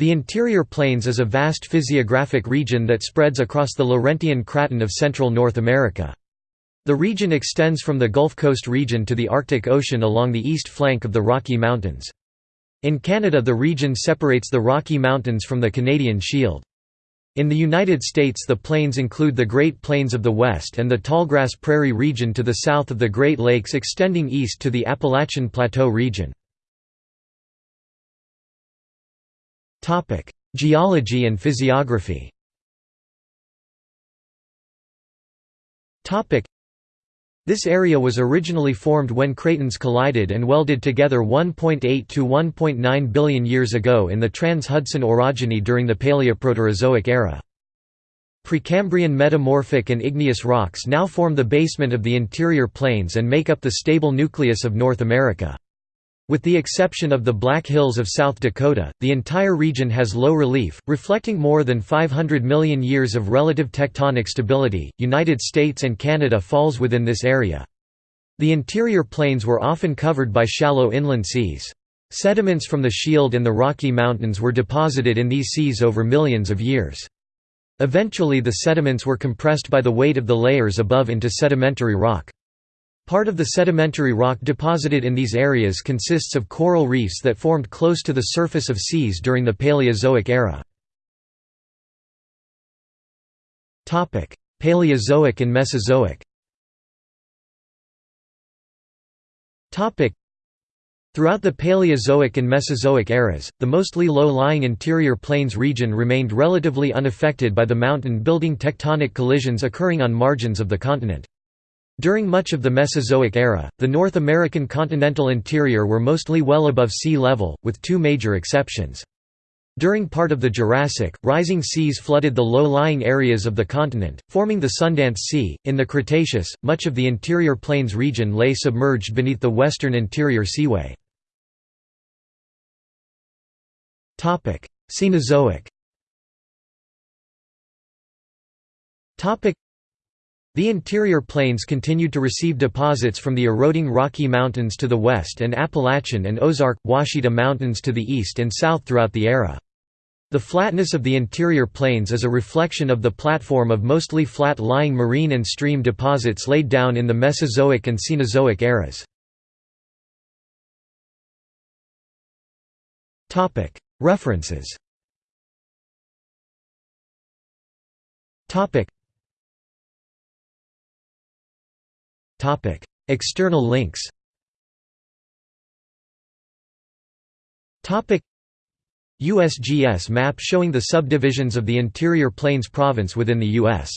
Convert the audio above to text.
The interior plains is a vast physiographic region that spreads across the Laurentian Craton of central North America. The region extends from the Gulf Coast region to the Arctic Ocean along the east flank of the Rocky Mountains. In Canada the region separates the Rocky Mountains from the Canadian Shield. In the United States the plains include the Great Plains of the West and the tallgrass prairie region to the south of the Great Lakes extending east to the Appalachian Plateau region. Geology and physiography This area was originally formed when cratons collided and welded together 1.8 to 1.9 billion years ago in the Trans-Hudson orogeny during the Paleoproterozoic era. Precambrian metamorphic and igneous rocks now form the basement of the interior plains and make up the stable nucleus of North America. With the exception of the Black Hills of South Dakota, the entire region has low relief, reflecting more than 500 million years of relative tectonic stability. United States and Canada falls within this area. The interior plains were often covered by shallow inland seas. Sediments from the Shield and the Rocky Mountains were deposited in these seas over millions of years. Eventually the sediments were compressed by the weight of the layers above into sedimentary rock. Part of the sedimentary rock deposited in these areas consists of coral reefs that formed close to the surface of seas during the Paleozoic era. Paleozoic and Mesozoic Throughout the Paleozoic and Mesozoic eras, the mostly low-lying interior plains region remained relatively unaffected by the mountain-building tectonic collisions occurring on margins of the continent. During much of the Mesozoic era, the North American continental interior were mostly well above sea level, with two major exceptions. During part of the Jurassic, rising seas flooded the low-lying areas of the continent, forming the Sundance Sea. In the Cretaceous, much of the interior plains region lay submerged beneath the western interior seaway. Cenozoic the interior plains continued to receive deposits from the eroding Rocky Mountains to the west and Appalachian and Ozark, Ouachita Mountains to the east and south throughout the era. The flatness of the interior plains is a reflection of the platform of mostly flat-lying marine and stream deposits laid down in the Mesozoic and Cenozoic eras. References External links USGS map showing the subdivisions of the Interior Plains province within the U.S.